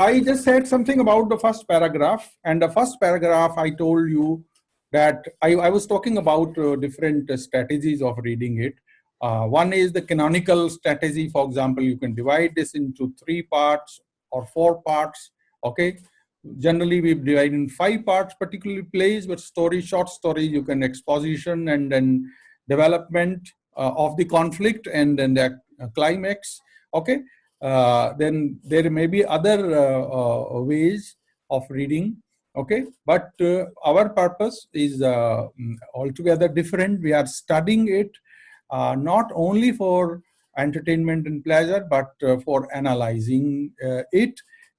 I just said something about the first paragraph and the first paragraph I told you that I, I was talking about uh, different strategies of reading it. Uh, one is the canonical strategy. For example, you can divide this into three parts or four parts. Okay. Generally, we divide in five parts, particularly plays, but story, short story, you can exposition and then development uh, of the conflict and then the uh, climax. Okay. Uh, then there may be other uh, ways of reading okay? But uh, our purpose is uh, mm, altogether different. We are studying it uh, not only for entertainment and pleasure but uh, for analyzing uh, it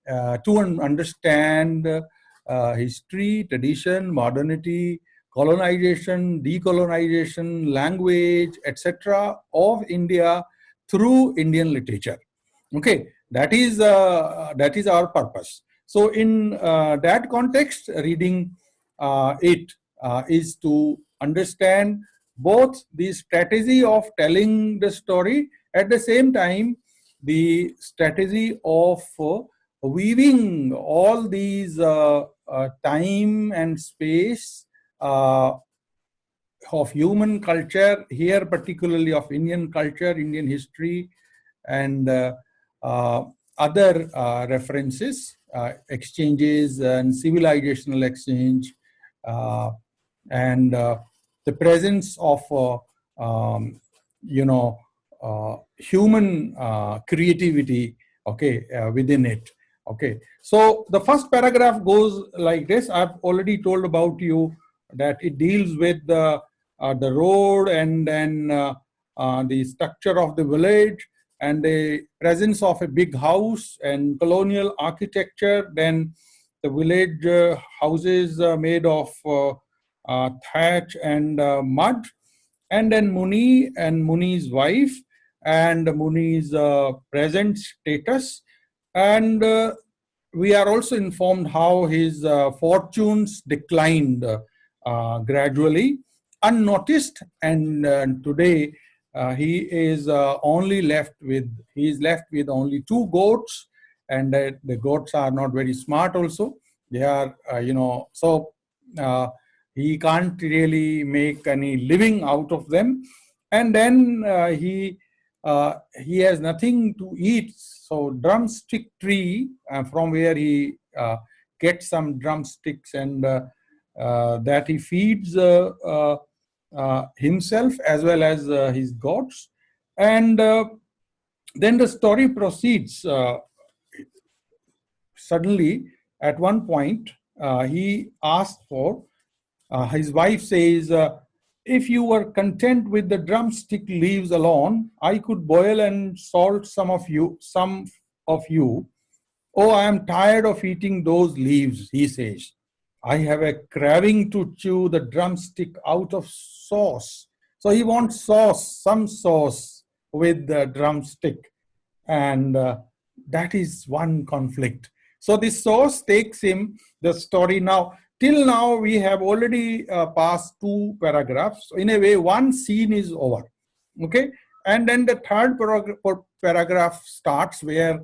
uh, to understand history tradition modernity colonization decolonization language etc of india through indian literature okay that is that is our purpose. So in uh, that context, reading uh, it uh, is to understand both the strategy of telling the story, at the same time, the strategy of uh, weaving all these uh, uh, time and space of human culture, here particularly of Indian culture, Indian history, and other references uh, exchanges and civilizational exchange uh, and uh, the presence of um, you know human creativity okay within it okay. So the first paragraph goes like this. I've already told about you that it deals with the uh, the road and then uh, uh, the structure of the village and the presence of a big house and colonial architecture, then the village uh, houses made of uh, uh thatch and uh, mud, and then Muni and Muni's wife and Muni's uh, present status. And we are also informed how his fortunes declined gradually, unnoticed, and today uh, he is uh, only left with he is left with only two goats and uh, the goats are not very smart also. They are uh, you know so uh, he can't really make any living out of them. And then he he has nothing to eat. So drumstick tree from where he gets some drumsticks and that he feeds Uh, himself as well as uh, his gods. And uh, then the story proceeds. Uh, suddenly, at one point, uh, he asked for, his wife says, if you were content with the drumstick leaves alone, I could boil and salt some of you, some of you. Oh, I am tired of eating those leaves, he says. I have a craving to chew the drumstick out of sauce. So he wants sauce, some sauce with the drumstick. And uh, that is one conflict. So this sauce takes him the story now. Till now, we have already uh, passed two paragraphs. In a way, one scene is over. Okay. And then the third paragraph starts where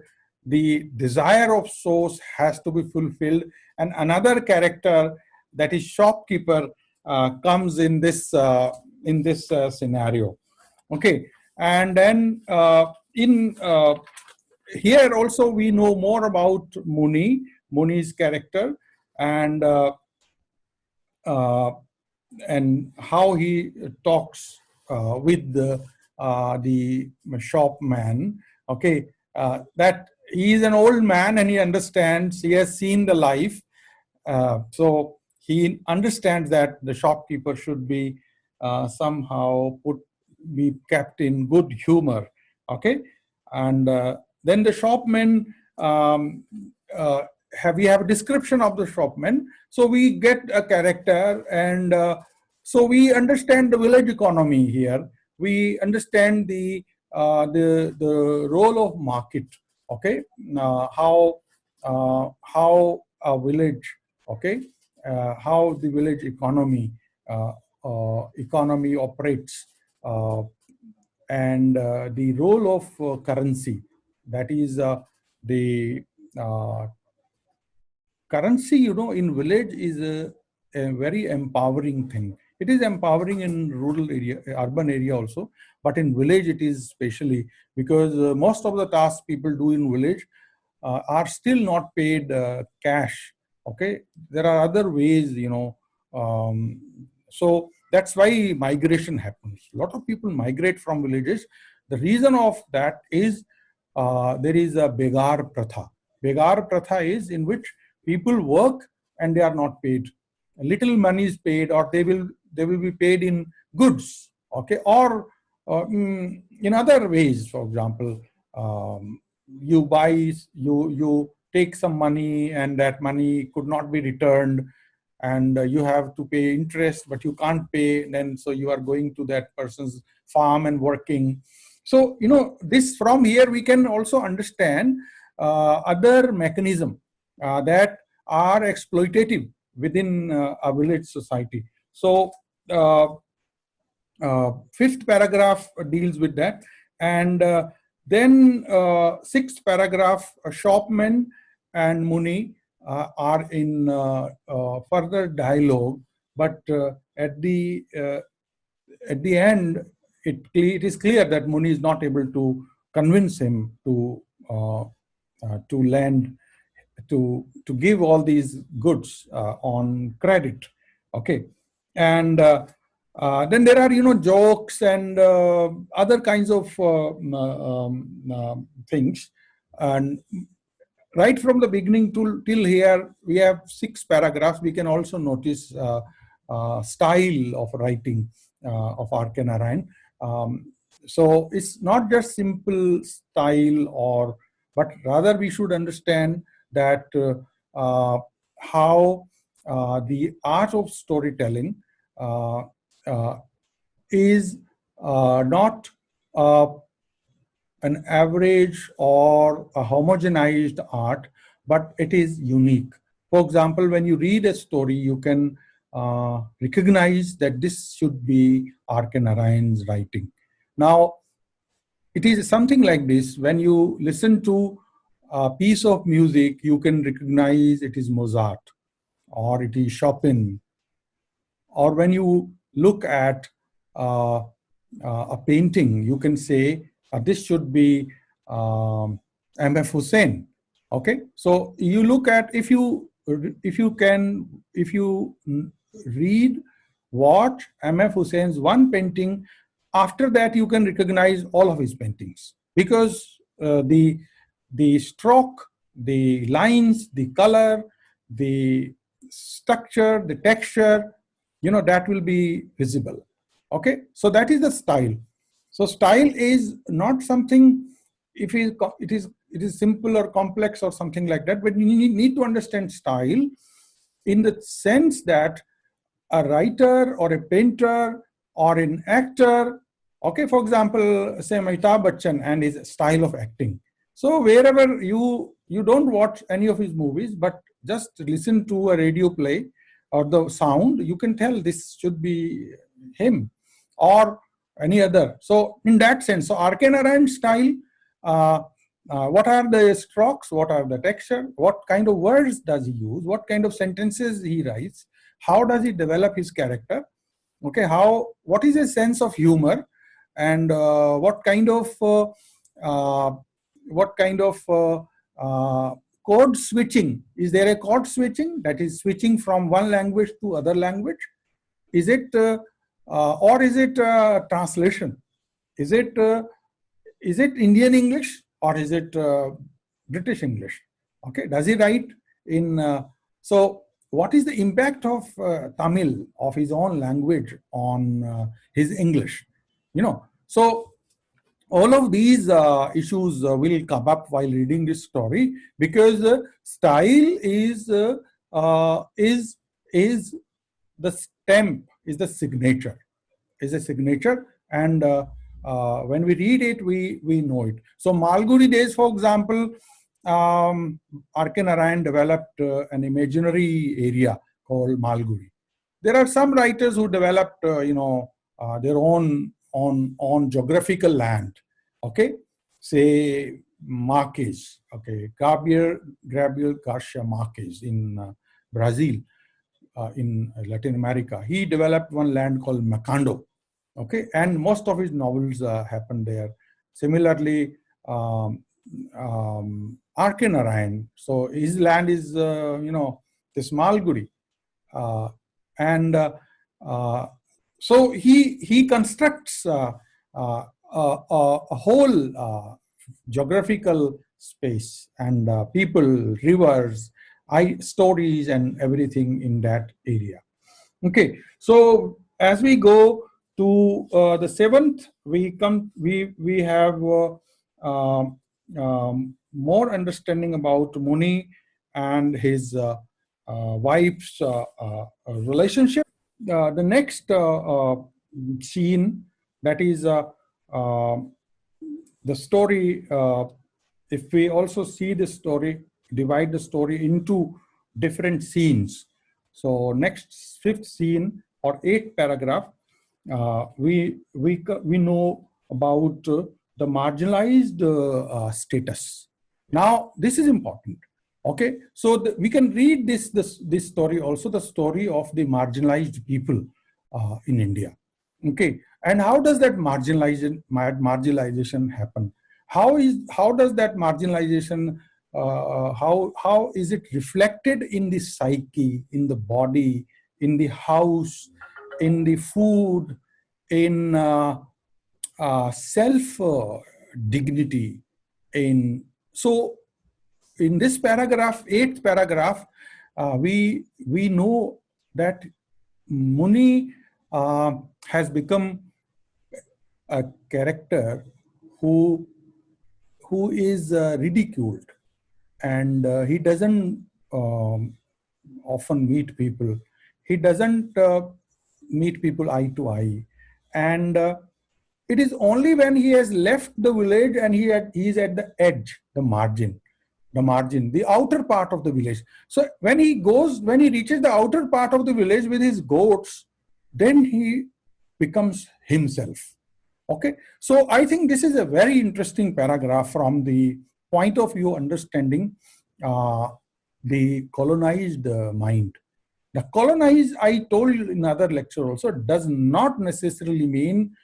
the desire of source has to be fulfilled. And another character that is shopkeeper uh, comes in this uh, in this uh, scenario. Okay. And then uh, in uh, here also we know more about muni muni's character and uh, and how he talks with the the shopman. Okay. That he is an old man and he understands, he has seen the life. Uh, so he understands that the shopkeeper should be uh, somehow put, be kept in good humor. Okay. And uh, then the shopman, um, uh, have we have a description of the shopman. So we get a character and uh, so we understand the village economy here. We understand the, uh, the, the role of market okay? Uh, how uh, how a village okay? Uh, how the village economy uh, uh, economy operates uh, and the role of currency. That is the currency, you know, in village is a, a very empowering thing. It is empowering in rural area, urban area also, but in village it is especially because uh, most of the tasks people do in village uh, are still not paid uh, cash. Okay, there are other ways, you know. Um, so that's why migration happens. A lot of people migrate from villages. The reason of that is uh, there is a begar pratha. Begar pratha is in which people work and they are not paid. Little money is paid or they will they will be paid in goods, okay, or uh, in other ways. For example, um, you buy, you you take some money, and that money could not be returned, and uh, you have to pay interest, but you can't pay. Then so you are going to that person's farm and working. So you know this from here we can also understand uh, other mechanism uh, that are exploitative within uh, a village society. So uh, uh, fifth paragraph deals with that. And then sixth paragraph, Shopman and Muni are in further dialogue, but at the at the end, it, it is clear that Muni is not able to convince him to uh, uh, to lend to to give all these goods uh, on credit. Okay. And uh, uh, then there are you know jokes and uh, other kinds of uh, um, uh, things. And right from the beginning to till here we have six paragraphs. We can also notice uh, style of writing of R.K. Um, so it's not just simple style or but rather we should understand that how the art of storytelling uh, uh, is uh, not an average or a homogenized art, but it is unique. For example, when you read a story, you can uh, recognize that this should be R.K. Narayan's writing. Now, it is something like this. When you listen to a piece of music, you can recognize it is Mozart or it is Chopin or when you look at uh, uh, a painting, you can say uh, this should be um, M.F. Husain. Okay, so you look at if you if you can if you read watch M.F. Husain's one painting, after that you can recognize all of his paintings because uh, the the stroke, the lines, the color, the structure, the texture, you know, that will be visible. Okay, so that is the style. So style is not something, if it is, it is, simple or complex or something like that, but you need, need to understand style in the sense that a writer or a painter or an actor, okay, for example, say Amitabh Bachchan and his style of acting. So wherever you, you don't watch any of his movies, but just listen to a radio play, or the sound, you can tell this should be him or any other. So in that sense, so. Narayan style, uh, uh, what are the strokes, what are the texture, what kind of words does he use, what kind of sentences he writes, how does he develop his character, okay, how, what is his sense of humor, and uh, what kind of, uh, uh, what kind of uh, code switching. Is there a code switching that is switching from one language to other language? Is it, uh, uh, or is it uh, translation? Is it, uh, is it Indian English or is it uh, British English? Okay, does he write in, uh, so what is the impact of Tamil, of his own language on his English? You know, so all of these uh, issues uh, will come up while reading this story because uh, style is uh, uh, is is the stamp is the signature is a signature and uh, when we read it we we know it so malgudi days for example um, R.K. Narayan developed an imaginary area called Malgudi. There are some writers who developed, you know, their own on, on geographical land. Okay, say Marquez, okay, Gabriel, Gabriel Garcia Marquez in uh, Brazil, uh, in Latin America. He developed one land called Macondo, okay, and most of his novels uh, happened there. Similarly, um, um, so his land is, uh, you know, the Malgudi. Uh, and uh, uh, so he, he constructs uh, uh, a, a, whole geographical space and people, rivers, I, stories and everything in that area. Okay, so as we go to uh, the seventh, we come, we we have uh, um, um, more understanding about Muni and his uh, uh wife's uh, uh, the next scene that is um, the story. if we also see the story, divide the story into different scenes. So next fifth scene or eighth paragraph, uh, we, we, we know about uh, the marginalized uh, uh, status. Now, this is important. Okay, so the, we can read this, this, this story also, the story of the marginalized people uh, in India. Okay, and how does that marginalization, marginalization happen? How is how does that marginalization uh, how how is it reflected in the psyche in the body in the house in the food in uh, uh, self uh, dignity in so in this paragraph eighth paragraph uh, we we know that muni uh, has become a character who who is ridiculed and uh, he doesn't um, often meet people. He doesn't uh, meet people eye to eye. And uh, it is only when he has left the village and he, had, he is at the edge, the margin, the margin, the outer part of the village. So when he goes, when he reaches the outer part of the village with his goats, then he becomes himself. Okay, so I think this is a very interesting paragraph from the point of view understanding uh, the colonized uh, mind. The colonized, I told you in other lecture also, does not necessarily mean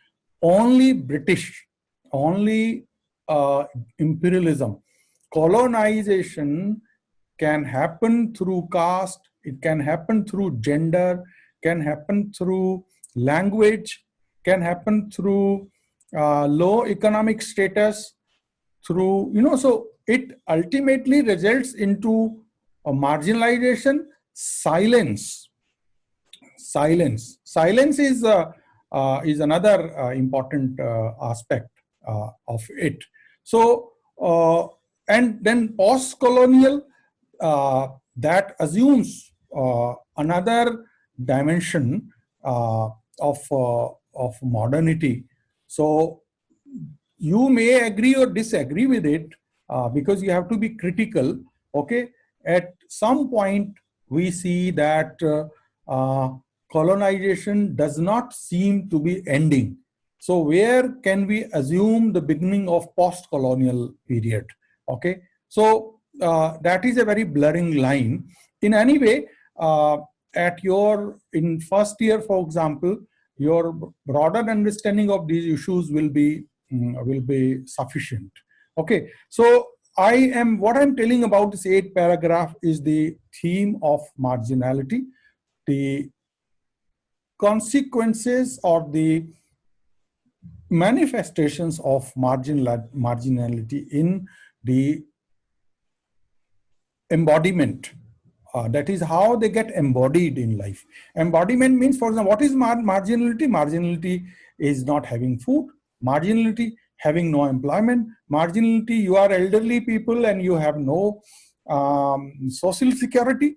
only British, only uh, imperialism. Colonization can happen through caste, it can happen through gender, can happen through language, can happen through uh, low economic status, through, you know, so it ultimately results into a marginalization, silence. Silence. Silence is, uh, uh, is another uh, important uh, aspect uh, of it. So, and then post-colonial, that assumes another dimension of, of modernity. So you may agree or disagree with it uh, because you have to be critical. Okay? At some point we see that uh, uh, colonization does not seem to be ending. So where can we assume the beginning of post-colonial period okay? So uh, that is a very blurring line. In any way uh, at your in first year for example your broader understanding of these issues will be Mm, will be sufficient. Okay, so I am, what I'm telling about this eighth paragraph is the theme of marginality, the consequences or the manifestations of marginal, marginality in the embodiment. Uh, that is how they get embodied in life. Embodiment means, for example, what is mar marginality? Marginality is not having food marginality, having no employment, marginality, you are elderly people and you have no um, social security,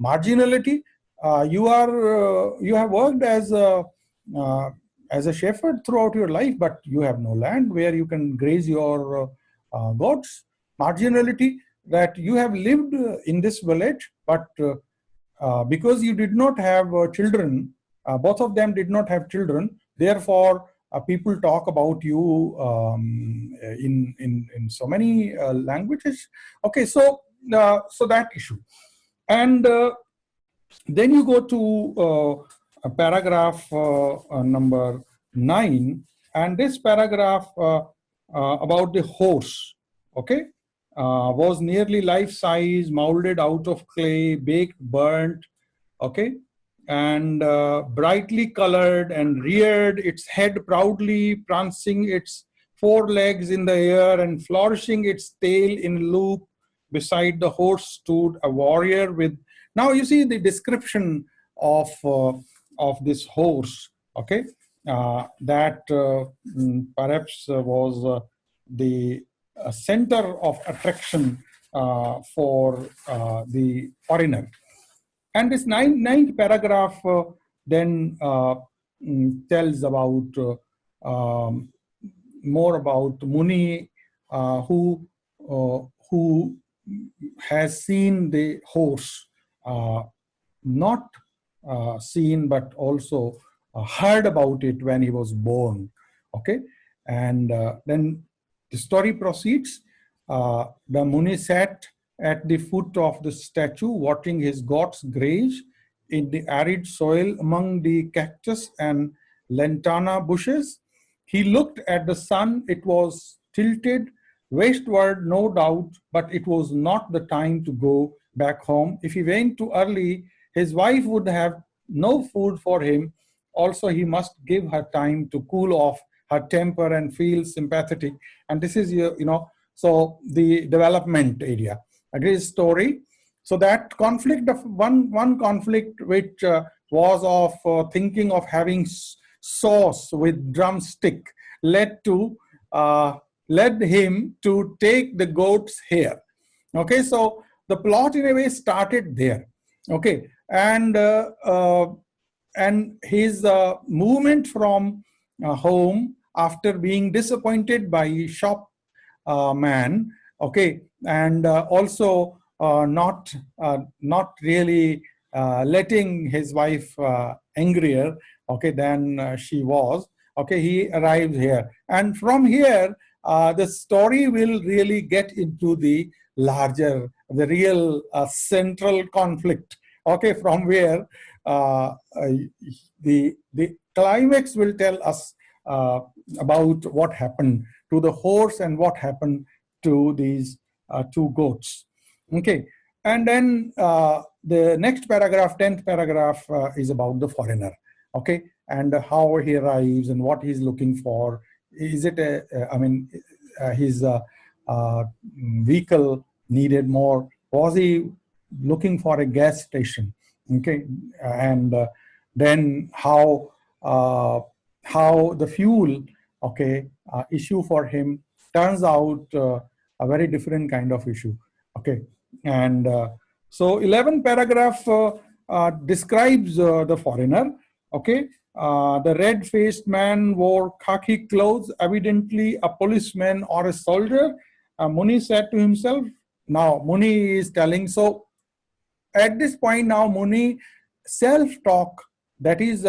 marginality, uh, you are uh, you have worked as a uh, as a shepherd throughout your life, but you have no land where you can graze your uh, goats. Marginality that you have lived in this village, but uh, uh, because you did not have children, both of them did not have children, therefore uh, people talk about you um, in, in, in so many uh, languages. Okay, so, uh, so that issue. And uh, then you go to uh, paragraph number nine, and this paragraph about the horse, okay, was nearly life-size, molded out of clay, baked, burnt, okay, and uh, brightly colored and reared its head proudly, prancing its four legs in the air and flourishing its tail in loop. Beside the horse stood a warrior with, now you see the description of, uh, of this horse, okay, uh, that uh, mm, perhaps was uh, the uh, center of attraction for the foreigner. And this ninth, ninth paragraph uh, then uh, mm, tells about uh, um, more about Muni, who who has seen the horse, not seen but also Uh, heard about it when he was born. Okay, and uh, then the story proceeds. Uh, the Muni sat at the foot of the statue, watching his gods graze in the arid soil among the cactus and lantana bushes. He looked at the sun. It was tilted westward, no doubt, but it was not the time to go back home. If he went too early, his wife would have no food for him. Also, he must give her time to cool off her temper and feel sympathetic. And this is, you know, so the development area a great story. So that conflict of one, one conflict which uh, was of uh, thinking of having sauce with drumstick led to uh, led him to take the goat's hair. Okay, so the plot in a way started there. Okay, and uh, uh, and his uh, movement from home after being disappointed by shop man okay and uh, also uh, not uh, not really letting his wife angrier okay than she was okay he arrives here. And from here uh, the story will really get into the larger the real uh, central conflict okay from where uh, the the climax will tell us about what happened to the horse and what happened to these uh, two goats. Okay, and then uh, the next paragraph, 10th paragraph uh, is about the foreigner. Okay, and how he arrives and what he's looking for. Is it a, I mean, his vehicle needed more? Was he looking for a gas station? Okay, and then how how the fuel okay uh, issue for him turns out uh, a very different kind of issue. Okay, and uh, so 11 paragraph uh, uh, describes uh, the foreigner. Okay, uh, the red-faced man wore khaki clothes, evidently a policeman or a soldier. Uh, Muni said to himself, now Muni is telling, so at this point now Muni self-talk, that is,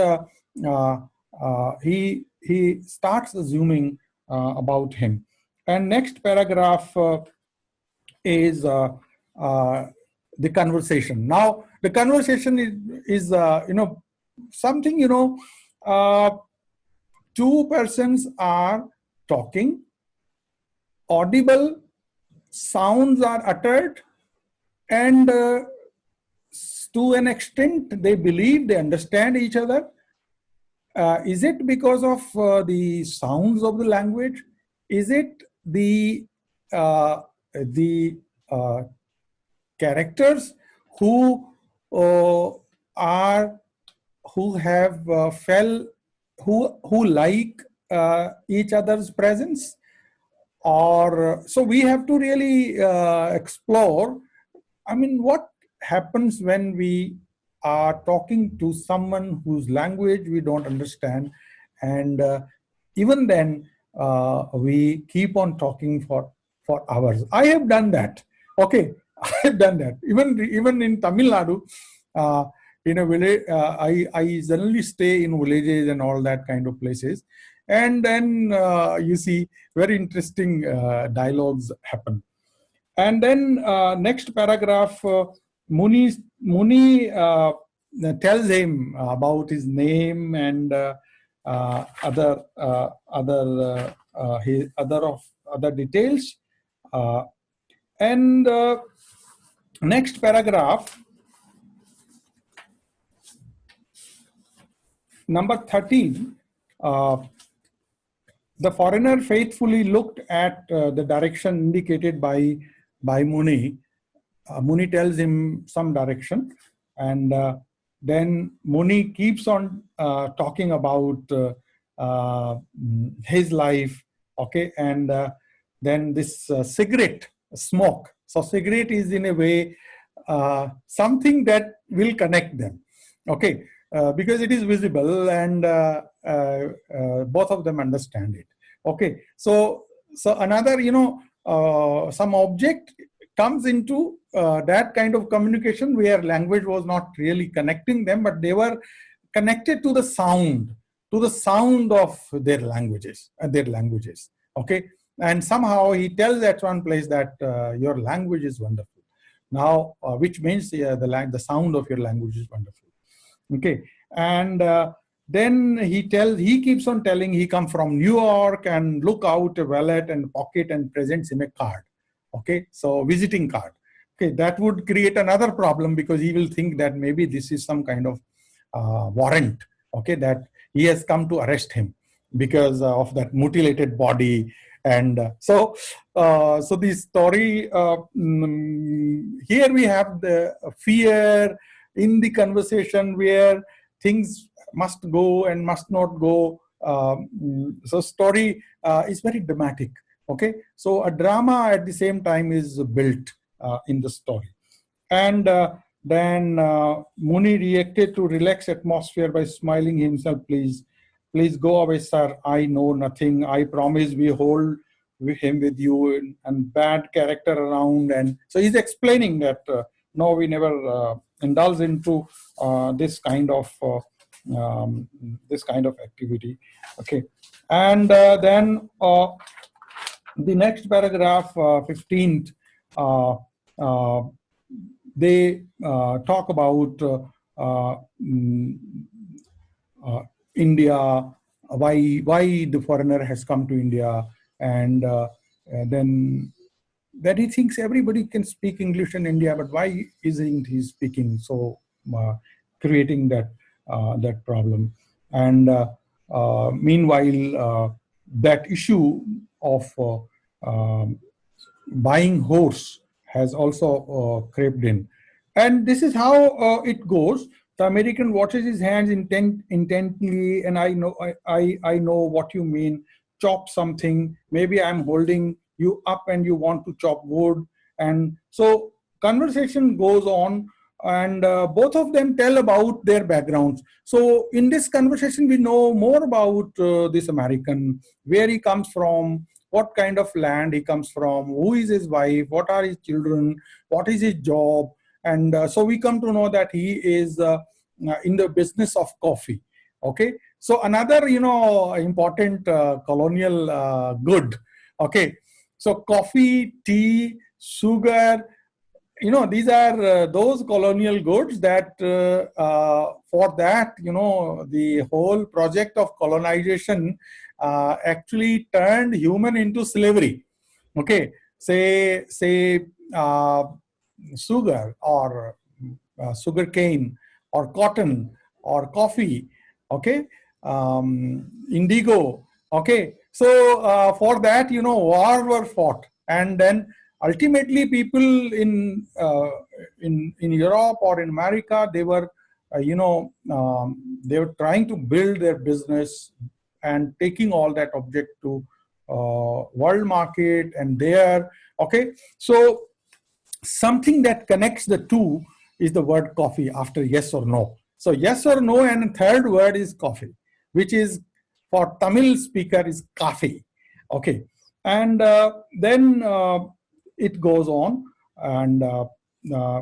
he, he starts assuming about him. And next paragraph uh, is uh, uh, the conversation. Now, the conversation is, is you know, something, you know, two persons are talking, audible sounds are uttered, and uh, to an extent they believe they understand each other. Uh, is it because of uh, the sounds of the language? Is it the uh, the uh, characters who uh, are who have uh, fell who who like each other's presence or so we have to really explore i mean what happens when we are talking to someone whose language we don't understand and even then uh, we keep on talking for for hours. I have done that. Okay, I have done that. Even even in Tamil Nadu, uh, in a village, uh, I I generally stay in villages and all that kind of places, and then uh, you see very interesting uh, dialogues happen. And then uh, next paragraph, uh, Muni, Muni uh, tells him about his name and uh, other other his other of other details. and next paragraph, number 13, uh, the foreigner faithfully looked at uh, the direction indicated by, by Muni. Uh, Muni tells him some direction and uh, then Muni keeps on uh, talking about uh, his life, okay, and then this cigarette smoke. So cigarette is in a way something that will connect them, okay. Uh, because it is visible and uh, uh, both of them understand it. Okay, so so another, you know, some object comes into that kind of communication where language was not really connecting them, but they were connected to the sound, to the sound of their languages, uh, their languages. Okay, and somehow he tells at one place that uh, your language is wonderful. Now, uh, which means uh, the the sound of your language is wonderful okay and uh, then he tells he keeps on telling he come from new york and look out a wallet and pocket and presents him a card okay so visiting card okay that would create another problem because he will think that maybe this is some kind of uh, warrant okay that he has come to arrest him because uh, of that mutilated body and uh, so uh, so the story mm, here we have the fear in the conversation where things must go and must not go. Um, so story uh, is very dramatic. Okay, so a drama at the same time is built in the story. And uh, then uh, Muni reacted to relax atmosphere by smiling himself, please, please go away, sir. I know nothing. I promise we hold him with you and, bad character around. And so he's explaining that uh, no, we never uh, indulge into uh, this kind of uh, um, this kind of activity. Okay, and uh, then the next paragraph, 15th, they talk about mm, India, why why the foreigner has come to India, and, uh, and then that he thinks everybody can speak English in India, but why isn't he speaking? So uh, creating that uh, that problem. And uh, uh meanwhile, uh, that issue of uh, um, buying horse has also crept in. And this is how it goes. The American watches his hands intent, intently, and I know I, I, I know what you mean. Chop something. Maybe I'm holding you up and you want to chop wood and so conversation goes on and uh, both of them tell about their backgrounds so in this conversation we know more about uh, this american where he comes from what kind of land he comes from who is his wife what are his children what is his job and uh, so we come to know that he is uh, uh, in the business of coffee okay? So another you know important uh, colonial good okay? So coffee, tea, sugar, you know, these are uh, those colonial goods that uh, uh, for that, you know, the whole project of colonization uh, actually turned human into slavery. Okay, say, say uh, sugar or uh, sugar cane or cotton or coffee, okay, um, indigo, okay, so uh, for that, you know, war were fought, and then ultimately people in uh, in in Europe or in America, they were, uh, you know, um, they were trying to build their business and taking all that object to uh, world market and there. Okay, so something that connects the two is the word coffee after yes or no. So yes or no, and third word is coffee, which is for Tamil speaker is coffee. Okay, and uh, then uh, it goes on, and uh, uh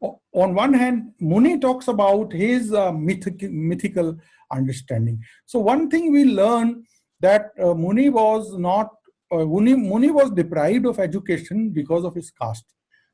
on one hand, Muni talks about his uh, mythic, mythical understanding. So one thing we learn that uh, Muni was not, uh, Muni, Muni was deprived of education because of his caste.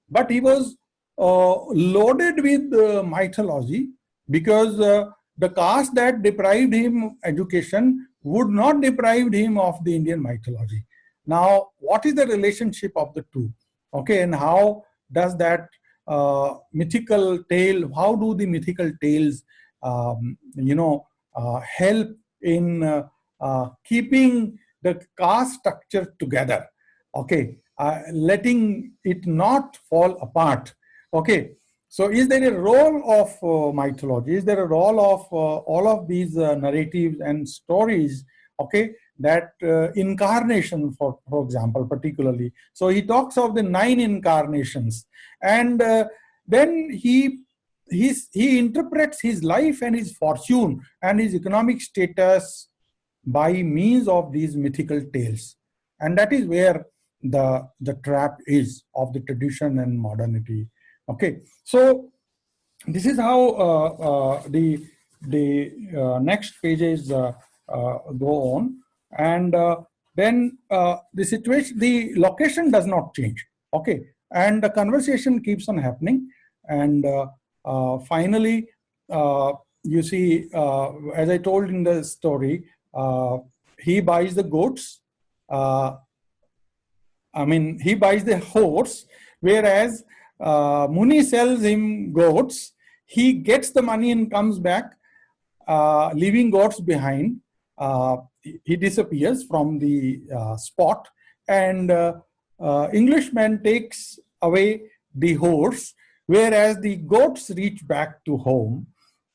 But he was uh, loaded with uh, mythology because uh, the caste that deprived him education would not deprive him of the Indian mythology. Now, what is the relationship of the two? Okay, and how does that uh, mythical tale, how do the mythical tales, um, you know, uh, help in uh, uh keeping the caste structure together? Okay, uh, letting it not fall apart. Okay, so is there a role of mythology? Is there a role of all of these narratives and stories, okay, that uh, incarnation, for, for example, particularly. So he talks of the nine incarnations and uh, then he he's, he interprets his life and his fortune and his economic status by means of these mythical tales. And that is where the, the trap is of the tradition and modernity. Okay, so this is how uh, uh, the, the uh, next pages uh, uh, go on and uh, then uh, the situation, the location does not change. Okay, and the conversation keeps on happening, and uh, uh finally, uh, you see, uh, as I told in the story, he buys the goats. I mean, he buys the horse, whereas Muni sells him goats. He gets the money and comes back, leaving goats behind. Uh, he disappears from the uh, spot and uh, Englishman takes away the horse, whereas the goats reach back to home.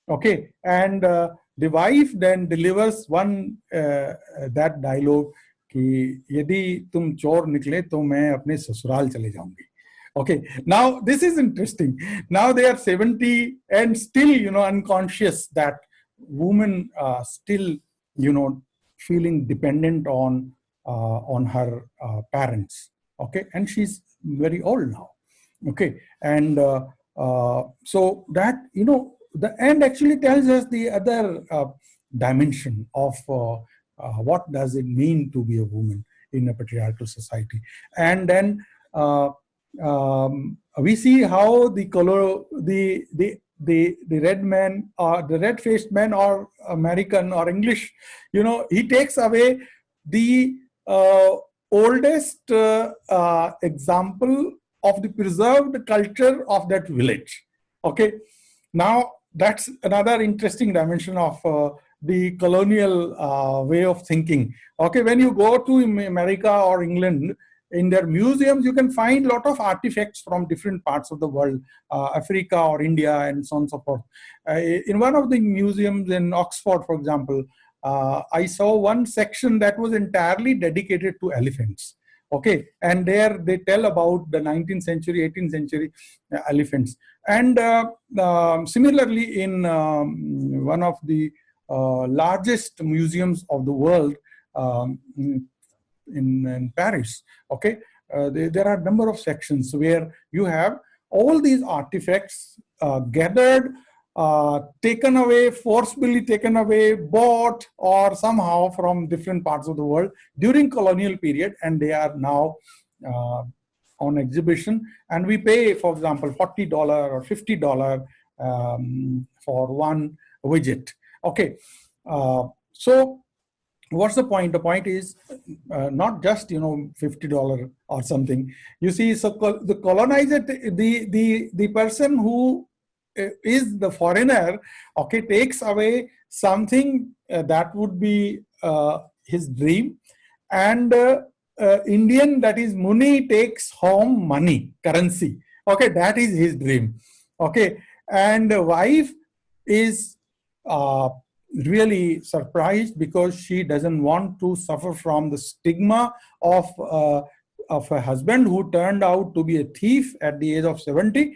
Okay, and the wife then delivers one that dialogue कि यदि तुम चोर निकले तो मैं अपने ससुराल चले जाऊंगी okay now this is interesting now they are 70 and still you know unconscious that women uh, still you know, feeling dependent on uh, on her uh, parents. Okay, and she's very old now. Okay, and uh, so that you know, the end actually tells us the other dimension of what does it mean to be a woman in a patriarchal society, and then. Um, we see how the color the the the the red man or the red faced man or american or english you know he takes away the uh, oldest uh, uh, example of the preserved culture of that village. Okay? Now that's another interesting dimension of uh, the colonial uh, way of thinking. Okay? When you go to america or england in their museums, you can find a lot of artifacts from different parts of the world, uh, Africa or India and so on and so forth. Uh, in one of the museums in Oxford, for example, uh, I saw one section that was entirely dedicated to elephants. Okay, and there they tell about the 19th century, 18th century uh, elephants. And uh, um, similarly, in um, one of the uh, largest museums of the world, um, in, in Paris, okay? Uh, they, there are a number of sections where you have all these artifacts uh, gathered, uh, taken away, forcibly taken away, bought, or somehow from different parts of the world during colonial period, and they are now uh, on exhibition. And we pay, for example, $40 or $50 um, for one widget. Okay, uh, so what's the point? The point is uh, not just you know 50 dollar or something. You see so the colonizer the the the person who uh, is the foreigner okay takes away something uh, that would be uh, his dream. And uh, uh, indian that is muni takes home money currency. Okay that is his dream. Okay and wife is really surprised because she doesn't want to suffer from the stigma of uh, of a husband who turned out to be a thief at the age of 70